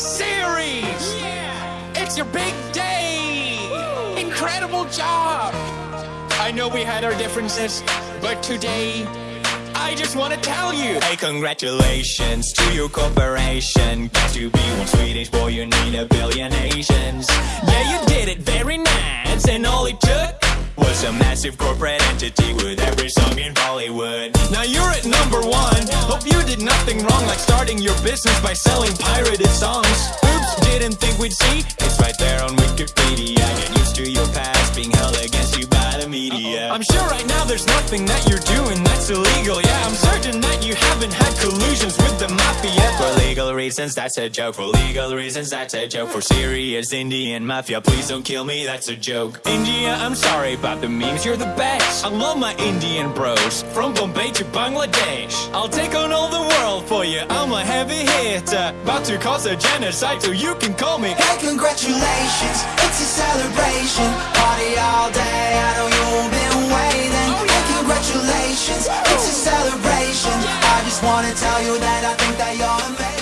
series! Yeah! It's your big day! Incredible job! I know we had our differences, but today, I just want to tell you Hey, congratulations to your corporation. Got to be one Swedish boy, you need a billion Asians. Yeah, you did it very nice, and all it took was a massive corporate entity with every Hope you did nothing wrong, like starting your business by selling pirated songs. Oops, didn't think we'd see. It's right there on Wikipedia. Get used to your past being held against you by the media. I'm sure right now there's nothing that you're doing that's illegal. Yeah, I'm certain that you haven't had collusions with the mafia. For legal reasons, that's a joke. For legal reasons, that's a joke. For serious Indian mafia, please don't kill me, that's a joke. India, I'm sorry about the memes, you're the best. I love my Indian bros, from Bombay to Bangladesh. I'll take on for you, I'm a heavy hitter. About to cause a genocide, so you can call me. Hey, congratulations, it's a celebration. Party all day, I know you've been waiting. Oh, hey, congratulations, it's a celebration. I just wanna tell you that I think that you're amazing.